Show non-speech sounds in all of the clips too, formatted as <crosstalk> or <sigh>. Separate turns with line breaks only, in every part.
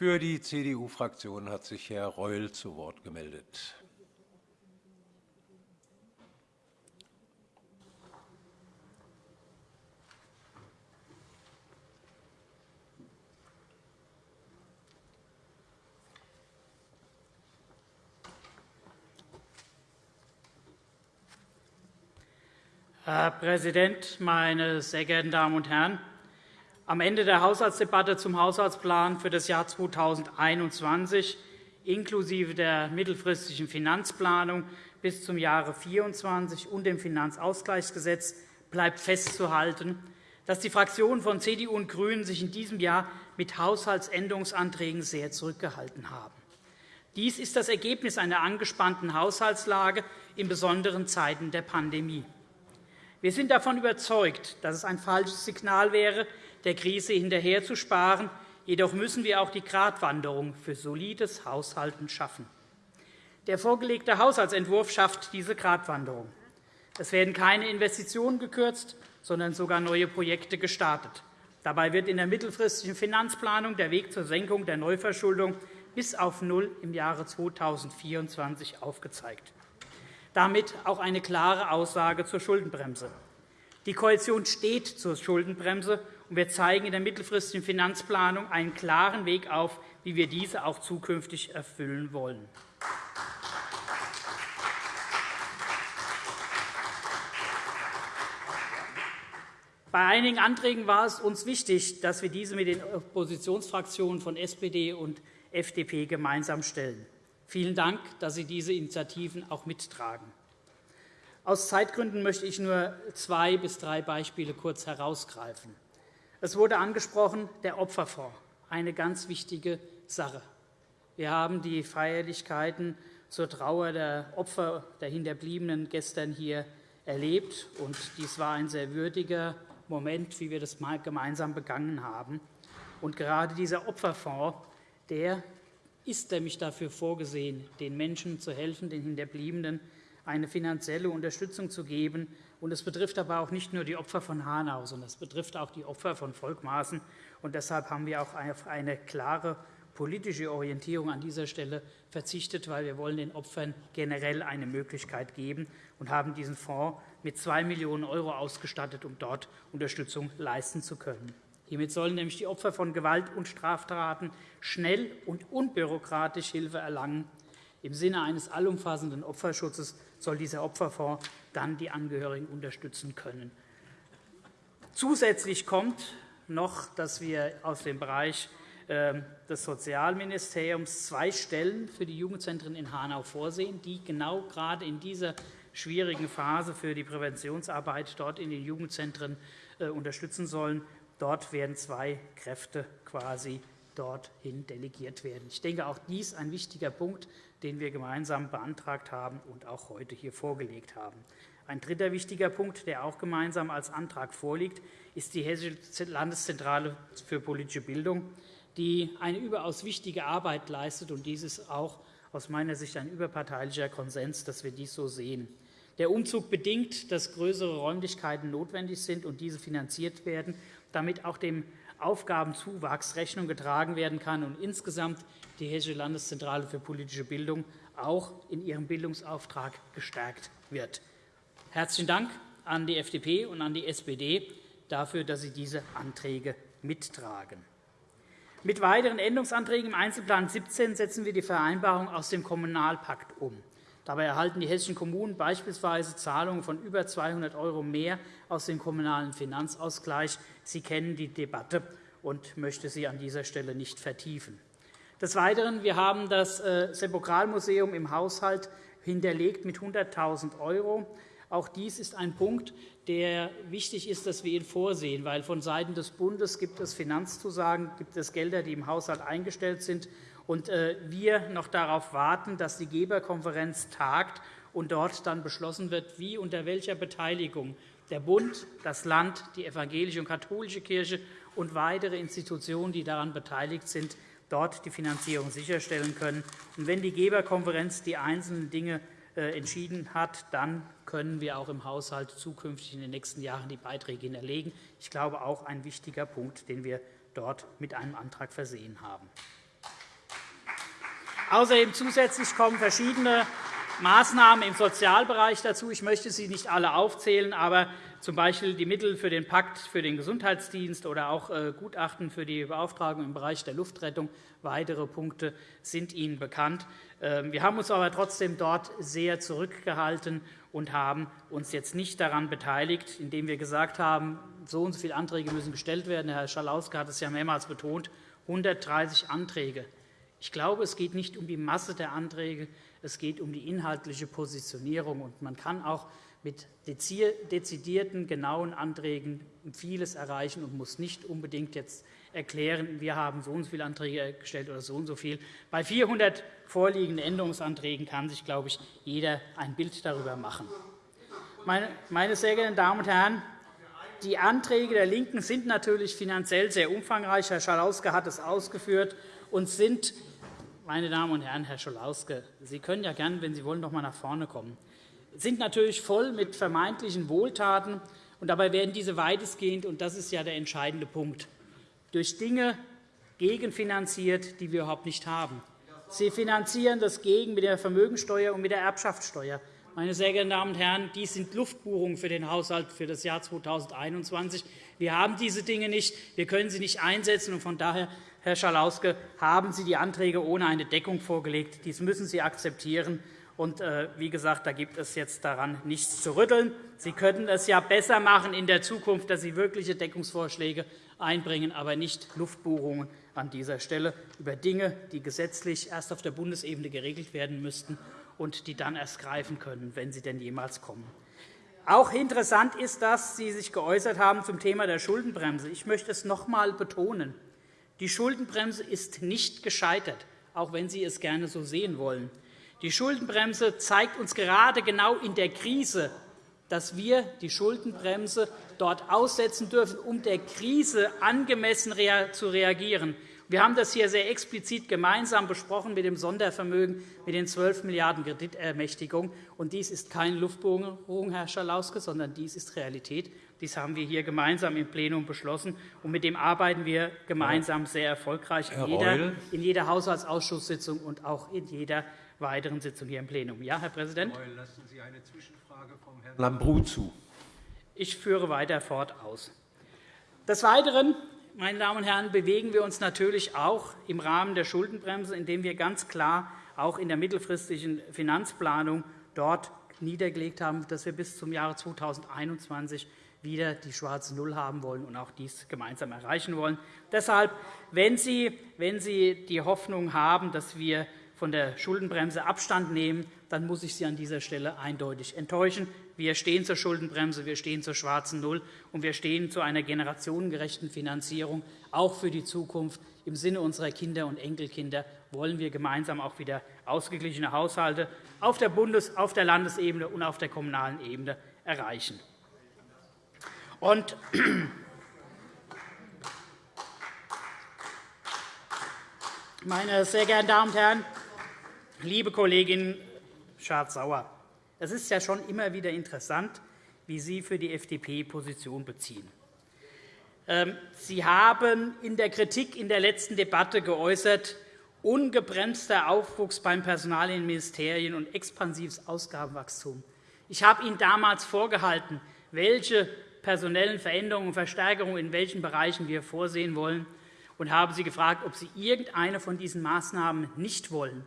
Für die CDU-Fraktion hat sich Herr Reul zu Wort gemeldet.
Herr Präsident, meine sehr geehrten Damen und Herren! Am Ende der Haushaltsdebatte zum Haushaltsplan für das Jahr 2021 inklusive der mittelfristigen Finanzplanung bis zum Jahre 2024 und dem Finanzausgleichsgesetz bleibt festzuhalten, dass die Fraktionen von CDU und GRÜNEN sich in diesem Jahr mit Haushaltsänderungsanträgen sehr zurückgehalten haben. Dies ist das Ergebnis einer angespannten Haushaltslage in besonderen Zeiten der Pandemie. Wir sind davon überzeugt, dass es ein falsches Signal wäre, der Krise hinterherzusparen. Jedoch müssen wir auch die Gratwanderung für solides Haushalten schaffen. Der vorgelegte Haushaltsentwurf schafft diese Gratwanderung. Es werden keine Investitionen gekürzt, sondern sogar neue Projekte gestartet. Dabei wird in der mittelfristigen Finanzplanung der Weg zur Senkung der Neuverschuldung bis auf Null im Jahre 2024 aufgezeigt damit auch eine klare Aussage zur Schuldenbremse. Die Koalition steht zur Schuldenbremse, und wir zeigen in der mittelfristigen Finanzplanung einen klaren Weg auf, wie wir diese auch zukünftig erfüllen wollen. Bei einigen Anträgen war es uns wichtig, dass wir diese mit den Oppositionsfraktionen von SPD und FDP gemeinsam stellen. Vielen Dank, dass Sie diese Initiativen auch mittragen. Aus Zeitgründen möchte ich nur zwei bis drei Beispiele kurz herausgreifen. Es wurde angesprochen, der Opferfonds, eine ganz wichtige Sache. Wir haben die Feierlichkeiten zur Trauer der Opfer der Hinterbliebenen gestern hier erlebt. und Dies war ein sehr würdiger Moment, wie wir das gemeinsam begangen haben. Und gerade dieser Opferfonds der ist nämlich dafür vorgesehen, den Menschen zu helfen, den Hinterbliebenen eine finanzielle Unterstützung zu geben. Es betrifft aber auch nicht nur die Opfer von Hanau, sondern es betrifft auch die Opfer von Volkmaßen. deshalb haben wir auch auf eine klare politische Orientierung an dieser Stelle verzichtet, weil wir wollen den Opfern generell eine Möglichkeit geben und haben diesen Fonds mit 2 Millionen € ausgestattet, um dort Unterstützung leisten zu können. Hiermit sollen nämlich die Opfer von Gewalt und Straftaten schnell und unbürokratisch Hilfe erlangen. Im Sinne eines allumfassenden Opferschutzes soll dieser Opferfonds dann die Angehörigen unterstützen können. Zusätzlich kommt noch, dass wir aus dem Bereich ähm, des Sozialministeriums zwei Stellen für die Jugendzentren in Hanau vorsehen, die genau gerade in dieser schwierigen Phase für die Präventionsarbeit dort in den Jugendzentren äh, unterstützen sollen. Dort werden zwei Kräfte quasi dorthin delegiert werden. Ich denke, auch dies ist ein wichtiger Punkt, den wir gemeinsam beantragt haben und auch heute hier vorgelegt haben. Ein dritter wichtiger Punkt, der auch gemeinsam als Antrag vorliegt, ist die Hessische Landeszentrale für politische Bildung, die eine überaus wichtige Arbeit leistet. Und dies ist auch aus meiner Sicht ein überparteilicher Konsens, dass wir dies so sehen. Der Umzug bedingt, dass größere Räumlichkeiten notwendig sind und diese finanziert werden damit auch dem Aufgabenzuwachs Rechnung getragen werden kann und insgesamt die Hessische Landeszentrale für politische Bildung auch in ihrem Bildungsauftrag gestärkt wird. Herzlichen Dank an die FDP und an die SPD dafür, dass Sie diese Anträge mittragen. Mit weiteren Änderungsanträgen im Einzelplan 17 setzen wir die Vereinbarung aus dem Kommunalpakt um. Dabei erhalten die hessischen Kommunen beispielsweise Zahlungen von über 200 € mehr aus dem Kommunalen Finanzausgleich. Sie kennen die Debatte und möchte sie an dieser Stelle nicht vertiefen. Des Weiteren wir haben das äh, Sepokralmuseum im Haushalt hinterlegt mit 100.000 €. Auch dies ist ein Punkt, der wichtig ist, dass wir ihn vorsehen, weil vonseiten des Bundes gibt es Finanzzusagen, gibt es Gelder, die im Haushalt eingestellt sind und äh, wir noch darauf warten, dass die Geberkonferenz tagt und dort dann beschlossen wird, wie unter welcher Beteiligung der Bund, das Land, die evangelische und katholische Kirche und weitere Institutionen, die daran beteiligt sind, dort die Finanzierung sicherstellen können. Und wenn die Geberkonferenz die einzelnen Dinge äh, entschieden hat, dann können wir auch im Haushalt zukünftig in den nächsten Jahren die Beiträge hinterlegen. Ich glaube, auch ein wichtiger Punkt, den wir dort mit einem Antrag versehen haben. Außerdem zusätzlich kommen verschiedene Maßnahmen im Sozialbereich dazu. Ich möchte sie nicht alle aufzählen, aber z. B. die Mittel für den Pakt für den Gesundheitsdienst oder auch äh, Gutachten für die Beauftragung im Bereich der Luftrettung. Weitere Punkte sind Ihnen bekannt. Ähm, wir haben uns aber trotzdem dort sehr zurückgehalten und haben uns jetzt nicht daran beteiligt, indem wir gesagt haben, so und so viele Anträge müssen gestellt werden. Herr Schalauske hat es ja mehrmals betont, 130 Anträge. Ich glaube, es geht nicht um die Masse der Anträge, es geht um die inhaltliche Positionierung. man kann auch mit dezidierten, genauen Anträgen vieles erreichen und muss nicht unbedingt jetzt erklären, wir haben so und so viele Anträge gestellt oder so und so viel. Bei 400 vorliegenden Änderungsanträgen kann sich, glaube ich, jeder ein Bild darüber machen. Meine sehr geehrten Damen und Herren, die Anträge der LINKEN sind natürlich finanziell sehr umfangreich. Herr Schalauske hat es ausgeführt und sind meine Damen und Herren, Herr Scholauske, Sie können ja gerne, wenn Sie wollen, noch einmal nach vorne kommen, sind natürlich voll mit vermeintlichen Wohltaten. Und dabei werden diese weitestgehend, und das ist ja der entscheidende Punkt, durch Dinge gegenfinanziert, die wir überhaupt nicht haben. Sie finanzieren das gegen mit der Vermögensteuer und mit der Erbschaftssteuer. Meine sehr geehrten Damen und Herren, dies sind Luftbuchungen für den Haushalt für das Jahr 2021. Wir haben diese Dinge nicht. Wir können sie nicht einsetzen. Von daher Herr Schalauske, haben Sie die Anträge ohne eine Deckung vorgelegt. Dies müssen Sie akzeptieren. Und, äh, wie gesagt, da gibt es jetzt daran nichts zu rütteln. Sie könnten es ja besser machen in der Zukunft, dass Sie wirkliche Deckungsvorschläge einbringen, aber nicht Luftbuchungen an dieser Stelle über Dinge, die gesetzlich erst auf der Bundesebene geregelt werden müssten und die dann erst greifen können, wenn sie denn jemals kommen. Auch interessant ist, dass Sie sich geäußert haben zum Thema der Schuldenbremse. Ich möchte es noch einmal betonen. Die Schuldenbremse ist nicht gescheitert, auch wenn Sie es gerne so sehen wollen. Die Schuldenbremse zeigt uns gerade genau in der Krise, dass wir die Schuldenbremse dort aussetzen dürfen, um der Krise angemessen zu reagieren. Wir haben das hier sehr explizit gemeinsam besprochen mit dem Sondervermögen mit den 12 Milliarden € Kreditermächtigung. Und dies ist keine Luftbohrung, Herr Schalauske, sondern dies ist Realität. Dies haben wir hier gemeinsam im Plenum beschlossen, und mit dem arbeiten wir gemeinsam sehr erfolgreich in jeder, in jeder Haushaltsausschusssitzung und auch in jeder weiteren Sitzung hier im Plenum. Ja, Herr Präsident?
Reul, lassen Sie eine Zwischenfrage vom Herrn Lambrou zu.
Ich führe weiter fort aus. Des Weiteren meine Damen und Herren, bewegen wir uns natürlich auch im Rahmen der Schuldenbremse, indem wir ganz klar auch in der mittelfristigen Finanzplanung dort niedergelegt haben, dass wir bis zum Jahre 2021 wieder die schwarze Null haben wollen und auch dies gemeinsam erreichen wollen. Deshalb, wenn Sie, wenn Sie die Hoffnung haben, dass wir von der Schuldenbremse Abstand nehmen, dann muss ich Sie an dieser Stelle eindeutig enttäuschen. Wir stehen zur Schuldenbremse, wir stehen zur schwarzen Null, und wir stehen zu einer generationengerechten Finanzierung. Auch für die Zukunft im Sinne unserer Kinder und Enkelkinder wollen wir gemeinsam auch wieder ausgeglichene Haushalte auf der Bundes-, auf der Landesebene und auf der kommunalen Ebene erreichen. Und meine sehr geehrten Damen und Herren, liebe Kollegin Schardt-Sauer, es ist ja schon immer wieder interessant, wie Sie für die FDP Position beziehen. Ähm, Sie haben in der Kritik in der letzten Debatte geäußert, ungebremster Aufwuchs beim Personal in den Ministerien und expansives Ausgabenwachstum. Ich habe Ihnen damals vorgehalten, welche personellen Veränderungen und Verstärkungen in welchen Bereichen wir vorsehen wollen, und habe Sie gefragt, ob Sie irgendeine von diesen Maßnahmen nicht wollen.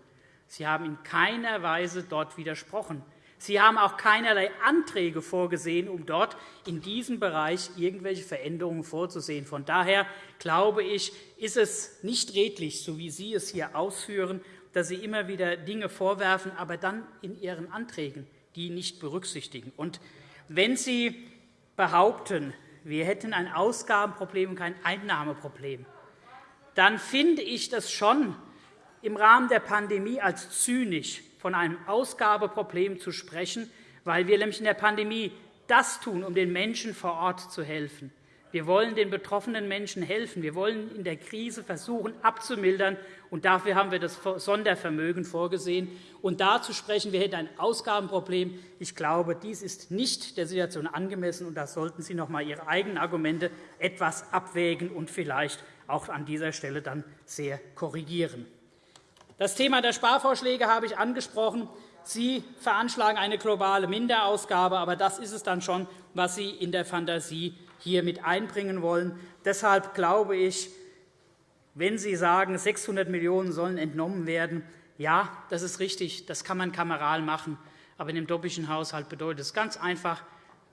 Sie haben in keiner Weise dort widersprochen. Sie haben auch keinerlei Anträge vorgesehen, um dort in diesem Bereich irgendwelche Veränderungen vorzusehen. Von daher glaube ich, ist es nicht redlich, so wie Sie es hier ausführen, dass Sie immer wieder Dinge vorwerfen, aber dann in Ihren Anträgen die nicht berücksichtigen. Und wenn Sie behaupten, wir hätten ein Ausgabenproblem und kein Einnahmeproblem, dann finde ich das schon im Rahmen der Pandemie als zynisch, von einem Ausgabeproblem zu sprechen, weil wir nämlich in der Pandemie das tun, um den Menschen vor Ort zu helfen. Wir wollen den betroffenen Menschen helfen. Wir wollen in der Krise versuchen, abzumildern. Und dafür haben wir das Sondervermögen vorgesehen. Und da zu sprechen, wir hätten ein Ausgabenproblem, ich glaube, dies ist nicht der Situation angemessen. Und da sollten Sie noch einmal Ihre eigenen Argumente etwas abwägen und vielleicht auch an dieser Stelle dann sehr korrigieren. Das Thema der Sparvorschläge habe ich angesprochen. Sie veranschlagen eine globale Minderausgabe, aber das ist es dann schon, was Sie in der Fantasie hier mit einbringen wollen. Deshalb glaube ich, wenn Sie sagen, 600 Millionen € sollen entnommen werden, ja, das ist richtig, das kann man kameral machen. Aber in dem doppelten Haushalt bedeutet es ganz einfach,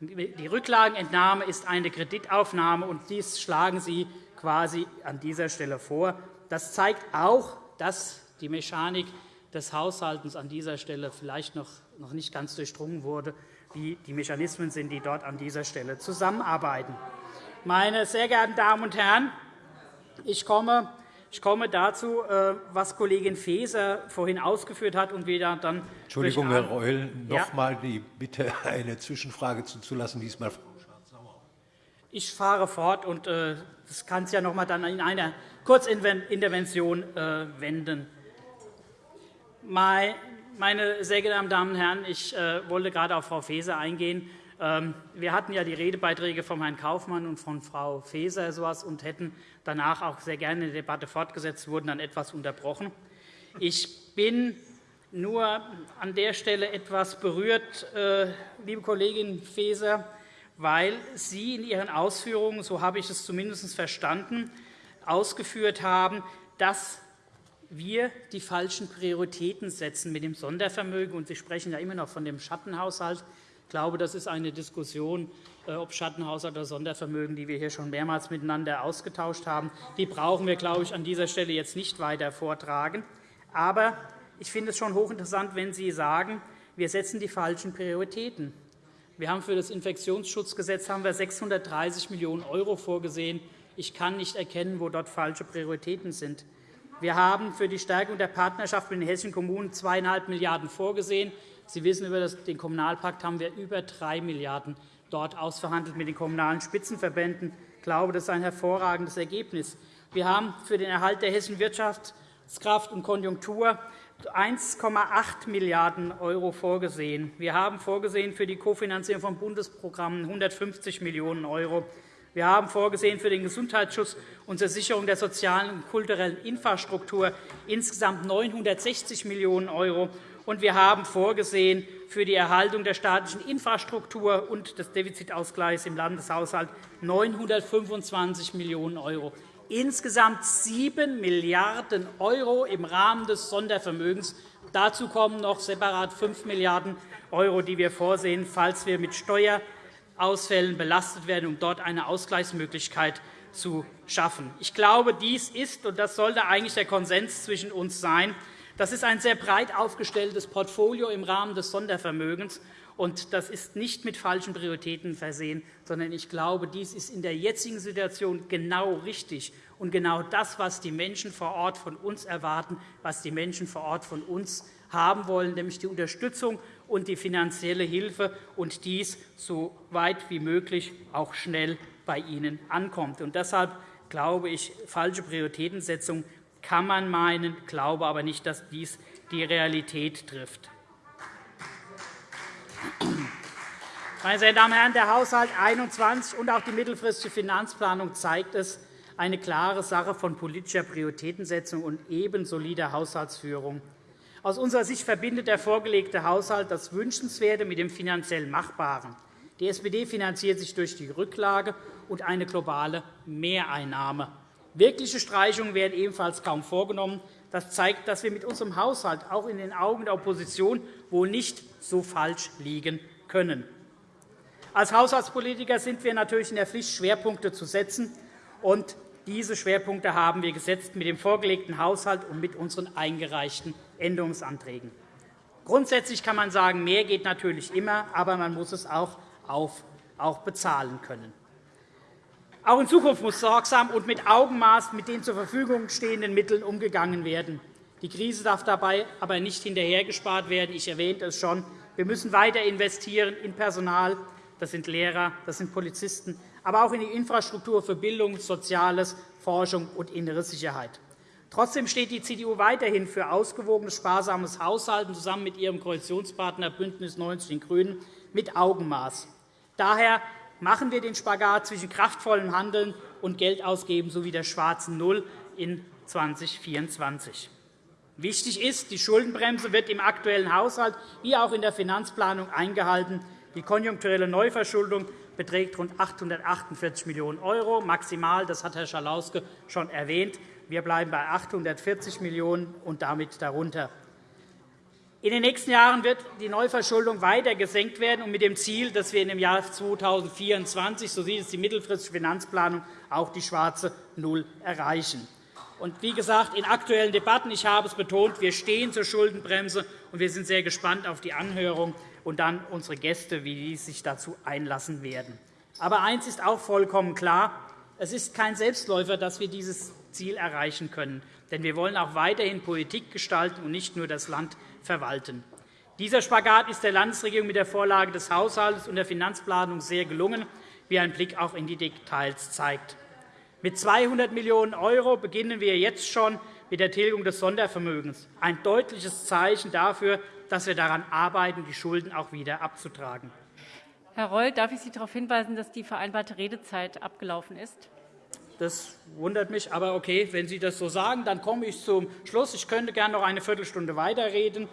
die Rücklagenentnahme ist eine Kreditaufnahme, und dies schlagen Sie quasi an dieser Stelle vor. Das zeigt auch, dass die Mechanik des Haushalts an dieser Stelle vielleicht noch nicht ganz durchdrungen wurde, wie die Mechanismen sind, die dort an dieser Stelle zusammenarbeiten. Meine sehr geehrten Damen und Herren, ich komme ich komme dazu, äh, was Kollegin Faeser vorhin ausgeführt hat und wieder dann.
Entschuldigung, Herr Reul, noch einmal die Bitte, eine Zwischenfrage zuzulassen, diesmal Frau
Ich fahre fort, und äh, das kann es ja noch einmal dann in einer Kurzintervention äh, wenden. Meine sehr geehrten Damen und Herren, ich wollte gerade auf Frau Faeser eingehen. Ähm, wir hatten ja die Redebeiträge von Herrn Kaufmann und von Frau Faeser sowas und hätten danach auch sehr gerne die Debatte fortgesetzt, wurden dann etwas unterbrochen. Ich bin nur an der Stelle etwas berührt, äh, liebe Kollegin Faeser, weil Sie in Ihren Ausführungen, so habe ich es zumindest verstanden, ausgeführt haben, dass wir die falschen Prioritäten setzen mit dem Sondervermögen. Sie sprechen ja immer noch von dem Schattenhaushalt. Ich glaube, das ist eine Diskussion, äh, ob Schattenhaushalt oder Sondervermögen, die wir hier schon mehrmals miteinander ausgetauscht haben. Die brauchen wir, glaube ich, an dieser Stelle jetzt nicht weiter vortragen. Aber ich finde es schon hochinteressant, wenn Sie sagen, wir setzen die falschen Prioritäten. Wir haben für das Infektionsschutzgesetz haben wir 630 Millionen € vorgesehen. Ich kann nicht erkennen, wo dort falsche Prioritäten sind. Wir haben für die Stärkung der Partnerschaft mit den hessischen Kommunen 2,5 Milliarden € vorgesehen. Sie wissen, über den Kommunalpakt haben wir über 3 Milliarden € dort ausverhandelt mit den Kommunalen Spitzenverbänden. Ich glaube, das ist ein hervorragendes Ergebnis. Wir haben für den Erhalt der hessischen Wirtschaftskraft und Konjunktur 1,8 Milliarden € vorgesehen. Wir haben vorgesehen für die Kofinanzierung von Bundesprogrammen 150 Millionen €. Wir haben vorgesehen für den Gesundheitsschutz und zur Sicherung der sozialen und kulturellen Infrastruktur insgesamt 960 Millionen € und wir haben vorgesehen für die Erhaltung der staatlichen Infrastruktur und des Defizitausgleichs im Landeshaushalt 925 Millionen €. Insgesamt 7 Milliarden € im Rahmen des Sondervermögens. Dazu kommen noch separat 5 Milliarden €, die wir vorsehen, falls wir mit Steuerausfällen belastet werden, um dort eine Ausgleichsmöglichkeit zu schaffen. Ich glaube, dies ist, und das sollte eigentlich der Konsens zwischen uns sein, das ist ein sehr breit aufgestelltes Portfolio im Rahmen des Sondervermögens. Und das ist nicht mit falschen Prioritäten versehen, sondern ich glaube, dies ist in der jetzigen Situation genau richtig und genau das, was die Menschen vor Ort von uns erwarten, was die Menschen vor Ort von uns haben wollen, nämlich die Unterstützung und die finanzielle Hilfe, und dies so weit wie möglich auch schnell bei Ihnen ankommt. Und deshalb glaube ich, falsche Prioritätensetzung kann man meinen, glaube aber nicht, dass dies die Realität trifft. Meine sehr Damen und Herren, der Haushalt 21 und auch die mittelfristige Finanzplanung zeigt es, eine klare Sache von politischer Prioritätensetzung und eben solider Haushaltsführung. Aus unserer Sicht verbindet der vorgelegte Haushalt das Wünschenswerte mit dem finanziell Machbaren. Die SPD finanziert sich durch die Rücklage und eine globale Mehreinnahme. Wirkliche Streichungen werden ebenfalls kaum vorgenommen. Das zeigt, dass wir mit unserem Haushalt auch in den Augen der Opposition wohl nicht so falsch liegen können. Als Haushaltspolitiker sind wir natürlich in der Pflicht, Schwerpunkte zu setzen. Und diese Schwerpunkte haben wir gesetzt mit dem vorgelegten Haushalt und mit unseren eingereichten Änderungsanträgen. Grundsätzlich kann man sagen, mehr geht natürlich immer, aber man muss es auch, auch bezahlen können. Auch in Zukunft muss sorgsam und mit Augenmaß mit den zur Verfügung stehenden Mitteln umgegangen werden. Die Krise darf dabei aber nicht hinterhergespart werden. Ich erwähnte es schon. Wir müssen weiter investieren in Personal. Das sind Lehrer, das sind Polizisten, aber auch in die Infrastruktur für Bildung, Soziales, Forschung und innere Sicherheit. Trotzdem steht die CDU weiterhin für ausgewogenes, sparsames Haushalten zusammen mit ihrem Koalitionspartner BÜNDNIS 90 die GRÜNEN mit Augenmaß. Daher machen wir den Spagat zwischen kraftvollem Handeln und Geldausgeben sowie der schwarzen Null in 2024. Wichtig ist, die Schuldenbremse wird im aktuellen Haushalt wie auch in der Finanzplanung eingehalten. Die konjunkturelle Neuverschuldung beträgt rund 848 Millionen €, maximal, das hat Herr Schalauske schon erwähnt. Wir bleiben bei 840 Millionen € und damit darunter. In den nächsten Jahren wird die Neuverschuldung weiter gesenkt werden, und mit dem Ziel, dass wir im Jahr 2024, so sieht es die mittelfristige Finanzplanung, auch die schwarze Null erreichen. Und wie gesagt, in aktuellen Debatten, ich habe es betont, wir stehen zur Schuldenbremse, und wir sind sehr gespannt auf die Anhörung und dann unsere Gäste, wie die sich dazu einlassen werden. Aber eines ist auch vollkommen klar. Es ist kein Selbstläufer, dass wir dieses Ziel erreichen können. Denn wir wollen auch weiterhin Politik gestalten und nicht nur das Land verwalten. Dieser Spagat ist der Landesregierung mit der Vorlage des Haushalts und der Finanzplanung sehr gelungen, wie ein Blick auch in die Details zeigt. Mit 200 Millionen € beginnen wir jetzt schon mit der Tilgung des Sondervermögens, ein deutliches Zeichen dafür, dass wir daran arbeiten, die Schulden auch wieder abzutragen.
Herr Reul, darf ich Sie darauf hinweisen, dass die vereinbarte Redezeit abgelaufen ist?
Das wundert mich, aber okay, wenn Sie das so sagen, dann komme ich zum Schluss. Ich könnte gerne noch eine Viertelstunde weiterreden.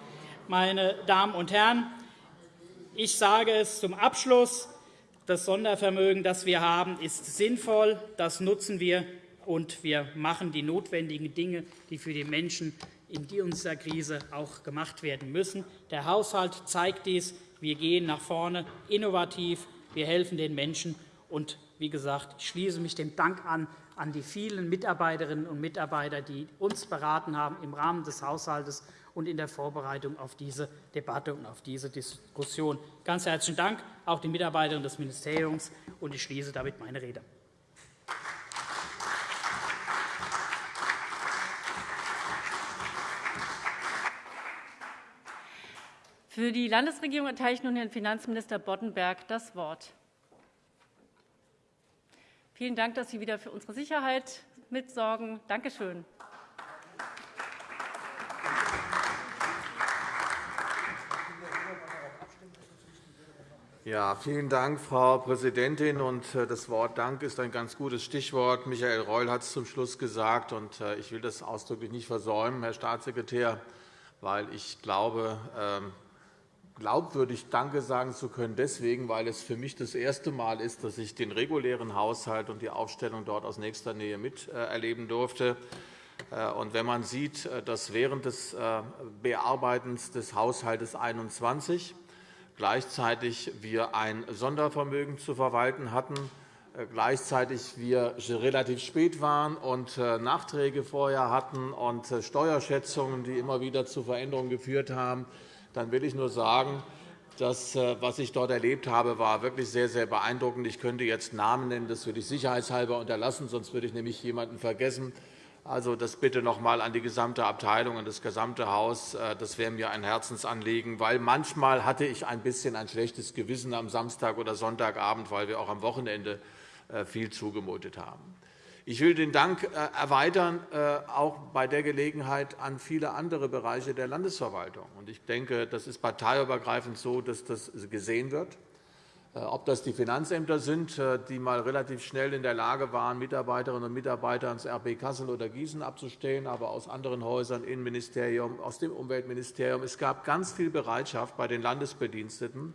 Meine Damen und Herren, ich sage es zum Abschluss. Das Sondervermögen, das wir haben, ist sinnvoll. Das nutzen wir, und wir machen die notwendigen Dinge, die für die Menschen in dieser Krise auch gemacht werden müssen. Der Haushalt zeigt dies. Wir gehen nach vorne, innovativ. Wir helfen den Menschen. Und wie gesagt, ich schließe mich dem Dank an an die vielen Mitarbeiterinnen und Mitarbeiter, die uns beraten haben im Rahmen des Haushalts und in der Vorbereitung auf diese Debatte und auf diese Diskussion. Ganz herzlichen Dank auch den Mitarbeitern des Ministeriums. und Ich schließe damit meine Rede.
Für die Landesregierung erteile ich nun Herrn Finanzminister Boddenberg das Wort. Vielen Dank, dass Sie wieder für unsere Sicherheit mitsorgen. Danke schön.
Ja, vielen Dank, Frau Präsidentin. Äh, das Wort Dank ist ein ganz gutes Stichwort. Michael Reul hat es zum Schluss gesagt, und äh, ich will das ausdrücklich nicht versäumen, Herr Staatssekretär, weil ich glaube, ähm, glaubwürdig Danke sagen zu können, deswegen, weil es für mich das erste Mal ist, dass ich den regulären Haushalt und die Aufstellung dort aus nächster Nähe miterleben durfte. Äh, und wenn man sieht, äh, dass während des äh, Bearbeitens des Haushalts 21 gleichzeitig wir ein Sondervermögen zu verwalten hatten, gleichzeitig wir relativ spät waren und Nachträge vorher hatten und Steuerschätzungen, die immer wieder zu Veränderungen geführt haben, dann will ich nur sagen, das, äh, was ich dort erlebt habe, war wirklich sehr, sehr beeindruckend. Ich könnte jetzt Namen nennen, das würde ich sicherheitshalber unterlassen, sonst würde ich nämlich jemanden vergessen. Also das bitte noch einmal an die gesamte Abteilung, und das gesamte Haus. Äh, das wäre mir ein Herzensanliegen, weil manchmal hatte ich ein bisschen ein schlechtes Gewissen am Samstag oder Sonntagabend, weil wir auch am Wochenende äh, viel zugemutet haben. Ich will den Dank äh, erweitern, äh, auch bei der Gelegenheit an viele andere Bereiche der Landesverwaltung. Ich denke, das ist parteiübergreifend so, dass das gesehen wird. Äh, ob das die Finanzämter sind, die einmal relativ schnell in der Lage waren, Mitarbeiterinnen und Mitarbeiter ans RB Kassel oder Gießen abzustellen, aber aus anderen Häusern, Innenministerium, aus dem Umweltministerium. Es gab ganz viel Bereitschaft bei den Landesbediensteten,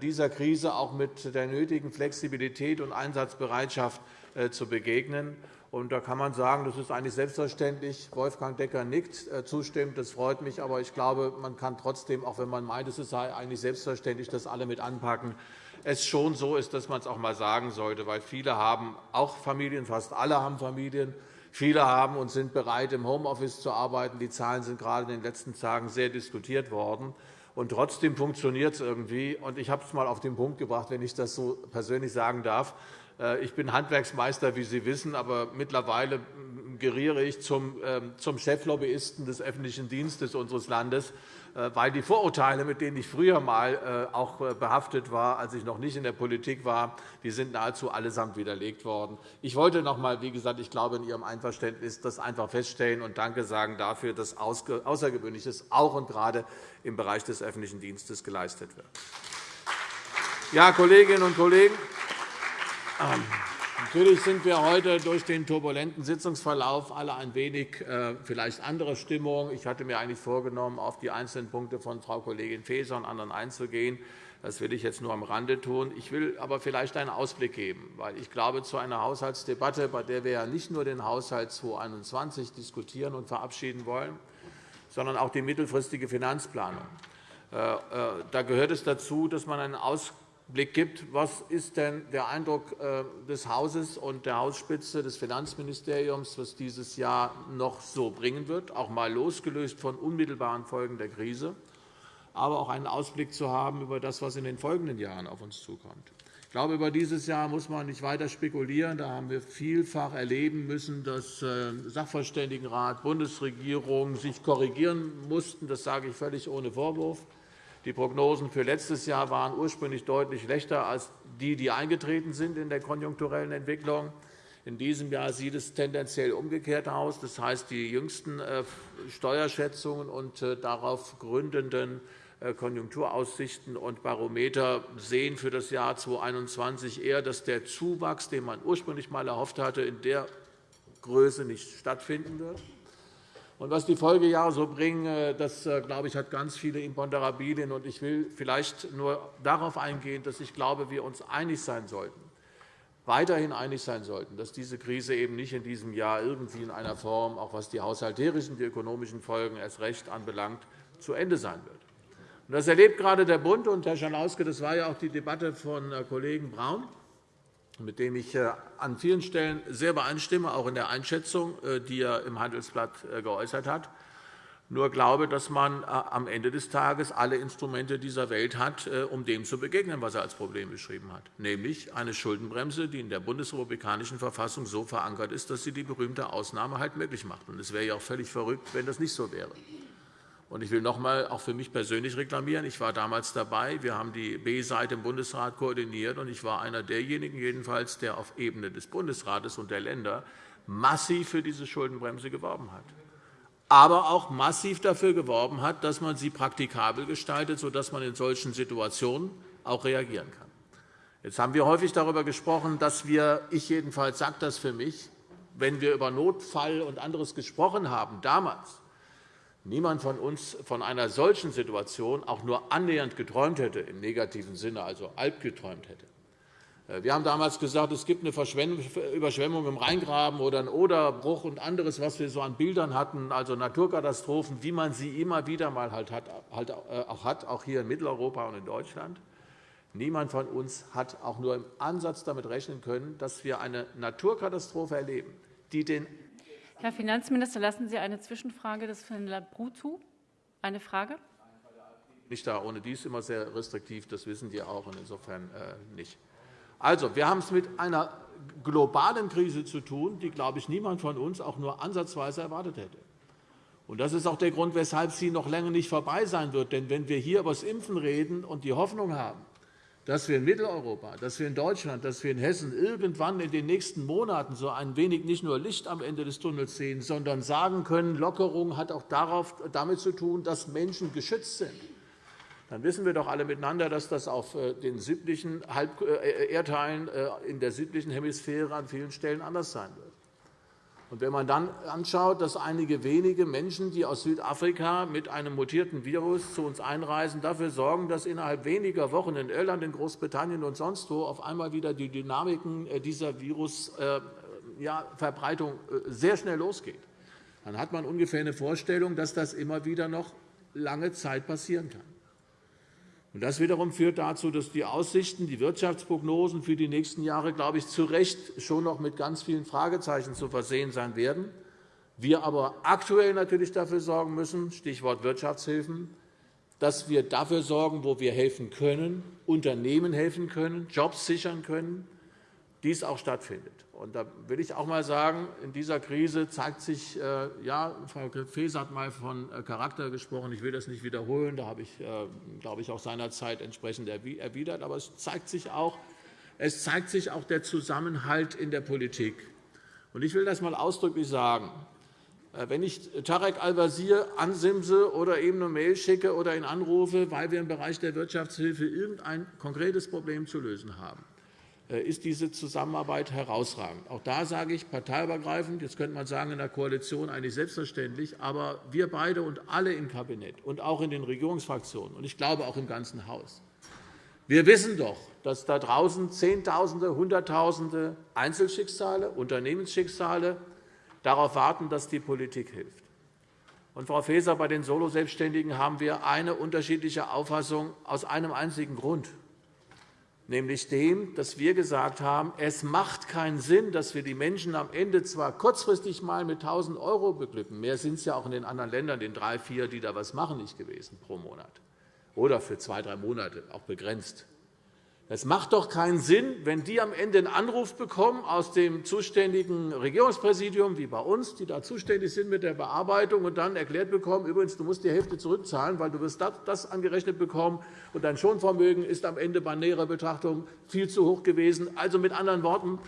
dieser Krise auch mit der nötigen Flexibilität und Einsatzbereitschaft zu begegnen. Und da kann man sagen, das ist eigentlich selbstverständlich. Wolfgang Decker nickt äh, zustimmt. Das freut mich. Aber ich glaube, man kann trotzdem, auch wenn man meint, es sei eigentlich selbstverständlich, dass alle mit anpacken, es schon so ist, dass man es auch einmal sagen sollte. Weil viele haben auch Familien, fast alle haben Familien. Viele haben und sind bereit, im Homeoffice zu arbeiten. Die Zahlen sind gerade in den letzten Tagen sehr diskutiert worden. Und trotzdem funktioniert es irgendwie. Und ich habe es einmal auf den Punkt gebracht, wenn ich das so persönlich sagen darf. Äh, ich bin Handwerksmeister, wie Sie wissen, aber mittlerweile geriere ich zum ähm, Cheflobbyisten des öffentlichen Dienstes unseres Landes, äh, weil die Vorurteile, mit denen ich früher einmal äh, auch behaftet war, als ich noch nicht in der Politik war, die sind nahezu allesamt widerlegt worden. Ich wollte noch einmal, wie gesagt, ich glaube in Ihrem Einverständnis, das einfach feststellen und Danke sagen dafür, dass Außergewöhnliches auch und gerade im Bereich des öffentlichen Dienstes geleistet wird. Ja, Kolleginnen und Kollegen, Natürlich sind wir heute durch den turbulenten Sitzungsverlauf alle ein wenig äh, vielleicht andere Stimmung. Ich hatte mir eigentlich vorgenommen, auf die einzelnen Punkte von Frau Kollegin Faeser und anderen einzugehen. Das will ich jetzt nur am Rande tun. Ich will aber vielleicht einen Ausblick geben, weil ich glaube, zu einer Haushaltsdebatte, bei der wir ja nicht nur den Haushalt 2021 diskutieren und verabschieden wollen, sondern auch die mittelfristige Finanzplanung. Äh, äh, da gehört es dazu, dass man einen Ausblick Blick gibt, was ist denn der Eindruck äh, des Hauses und der Hausspitze des Finanzministeriums, was dieses Jahr noch so bringen wird, auch einmal losgelöst von unmittelbaren Folgen der Krise, aber auch einen Ausblick zu haben über das, was in den folgenden Jahren auf uns zukommt. Ich glaube, über dieses Jahr muss man nicht weiter spekulieren. Da haben wir vielfach erleben müssen, dass äh, Sachverständigenrat, Bundesregierung sich korrigieren mussten. Das sage ich völlig ohne Vorwurf. Die Prognosen für letztes Jahr waren ursprünglich deutlich schlechter als die, die eingetreten sind in der konjunkturellen Entwicklung. In diesem Jahr sieht es tendenziell umgekehrt aus. Das heißt, die jüngsten äh, Steuerschätzungen und äh, darauf gründenden äh, Konjunkturaussichten und Barometer sehen für das Jahr 2021 eher, dass der Zuwachs, den man ursprünglich einmal erhofft hatte, in der Größe nicht stattfinden wird. Und was die Folgejahre so bringen, äh, das äh, glaube ich, hat ganz viele Imponderabilien. Und ich will vielleicht nur darauf eingehen, dass ich glaube, wir uns einig sein sollten, weiterhin einig sein sollten, dass diese Krise eben nicht in diesem Jahr irgendwie in einer Form, auch was die haushalterischen, die ökonomischen Folgen erst recht anbelangt, zu Ende sein wird. Das erlebt gerade der Bund. Und, Herr Schalauske, das war ja auch die Debatte von äh, Kollegen Braun mit dem ich äh, an vielen Stellen sehr übereinstimme, auch in der Einschätzung, äh, die er im Handelsblatt äh, geäußert hat. Nur glaube, dass man am Ende des Tages alle Instrumente dieser Welt hat, um dem zu begegnen, was er als Problem beschrieben hat, nämlich eine Schuldenbremse, die in der bundesrepublikanischen Verfassung so verankert ist, dass sie die berühmte Ausnahme halt möglich macht. Es wäre ja auch völlig verrückt, wenn das nicht so wäre. Und ich will noch einmal auch für mich persönlich reklamieren. Ich war damals dabei. Wir haben die B-Seite im Bundesrat koordiniert. und Ich war einer derjenigen, jedenfalls, der auf Ebene des Bundesrates und der Länder massiv für diese Schuldenbremse geworben hat, aber auch massiv dafür geworben hat, dass man sie praktikabel gestaltet, sodass man in solchen Situationen auch reagieren kann. Jetzt haben wir häufig darüber gesprochen, dass wir, ich jedenfalls sage das für mich, wenn wir über Notfall und anderes gesprochen haben, damals, niemand von uns von einer solchen Situation auch nur annähernd geträumt hätte, im negativen Sinne, also albgeträumt hätte. Äh, wir haben damals gesagt, es gibt eine Überschwemmung im Rheingraben oder einen Oderbruch und anderes, was wir so an Bildern hatten, also Naturkatastrophen, wie man sie immer wieder mal halt halt äh, auch hat, auch hier in Mitteleuropa und in Deutschland. Niemand von uns hat auch nur im Ansatz damit rechnen können, dass wir eine Naturkatastrophe erleben, die den
Herr Finanzminister, lassen Sie eine Zwischenfrage des Herrn Labru zu. Eine Frage?
Nicht da, ohne dies immer sehr restriktiv, das wissen Sie auch, und insofern äh, nicht. Also, wir haben es mit einer globalen Krise zu tun, die, glaube ich, niemand von uns auch nur ansatzweise erwartet hätte. Und das ist auch der Grund, weshalb sie noch länger nicht vorbei sein wird. Denn wenn wir hier über das Impfen reden und die Hoffnung haben, dass wir in Mitteleuropa, dass wir in Deutschland, dass wir in Hessen irgendwann in den nächsten Monaten so ein wenig nicht nur Licht am Ende des Tunnels sehen, sondern sagen können, Lockerung hat auch damit zu tun, dass Menschen geschützt sind, dann wissen wir doch alle miteinander, dass das auf äh, den südlichen äh, Erdteilen äh, in der südlichen Hemisphäre an vielen Stellen anders sein wird. Wenn man dann anschaut, dass einige wenige Menschen, die aus Südafrika mit einem mutierten Virus zu uns einreisen, dafür sorgen, dass innerhalb weniger Wochen in Irland, in Großbritannien und sonst wo auf einmal wieder die Dynamiken äh, dieser Virusverbreitung äh, sehr schnell losgeht, dann hat man ungefähr eine Vorstellung, dass das immer wieder noch lange Zeit passieren kann. Das wiederum führt dazu, dass die Aussichten, die Wirtschaftsprognosen für die nächsten Jahre, glaube ich, zu Recht schon noch mit ganz vielen Fragezeichen zu versehen sein werden. Wir aber aktuell natürlich dafür sorgen müssen, Stichwort Wirtschaftshilfen, dass wir dafür sorgen, wo wir helfen können, Unternehmen helfen können, Jobs sichern können, dies auch stattfindet. Und da will ich auch einmal sagen, in dieser Krise zeigt sich, äh, ja, Frau Faeser hat einmal von äh, Charakter gesprochen. Ich will das nicht wiederholen. Da habe ich, äh, glaube ich, auch seinerzeit entsprechend erwidert. Aber es zeigt sich auch, es zeigt sich auch der Zusammenhalt in der Politik. Und ich will das einmal ausdrücklich sagen. Wenn ich Tarek Al-Wazir ansimse oder ihm eine Mail schicke oder ihn anrufe, weil wir im Bereich der Wirtschaftshilfe irgendein konkretes Problem zu lösen haben, ist diese Zusammenarbeit herausragend. Auch da sage ich parteiübergreifend, jetzt könnte man sagen, in der Koalition eigentlich selbstverständlich, aber wir beide und alle im Kabinett und auch in den Regierungsfraktionen und ich glaube auch im ganzen Haus, wir wissen doch, dass da draußen Zehntausende, Hunderttausende Einzelschicksale, Unternehmensschicksale darauf warten, dass die Politik hilft. Und, Frau Faeser, bei den Soloselbstständigen haben wir eine unterschiedliche Auffassung aus einem einzigen Grund nämlich dem, dass wir gesagt haben, es macht keinen Sinn, dass wir die Menschen am Ende zwar kurzfristig mal mit 1.000 € beglücken, mehr sind es ja auch in den anderen Ländern, den drei, vier, die da was machen, nicht gewesen pro Monat, oder für zwei, drei Monate, auch begrenzt. Es macht doch keinen Sinn, wenn die am Ende einen Anruf bekommen aus dem zuständigen Regierungspräsidium, wie bei uns, die da zuständig sind mit der Bearbeitung, und dann erklärt bekommen, übrigens, du musst die Hälfte zurückzahlen, weil du wirst das angerechnet bekommen, und dein Schonvermögen ist am Ende bei näherer Betrachtung viel zu hoch gewesen. Also mit anderen Worten,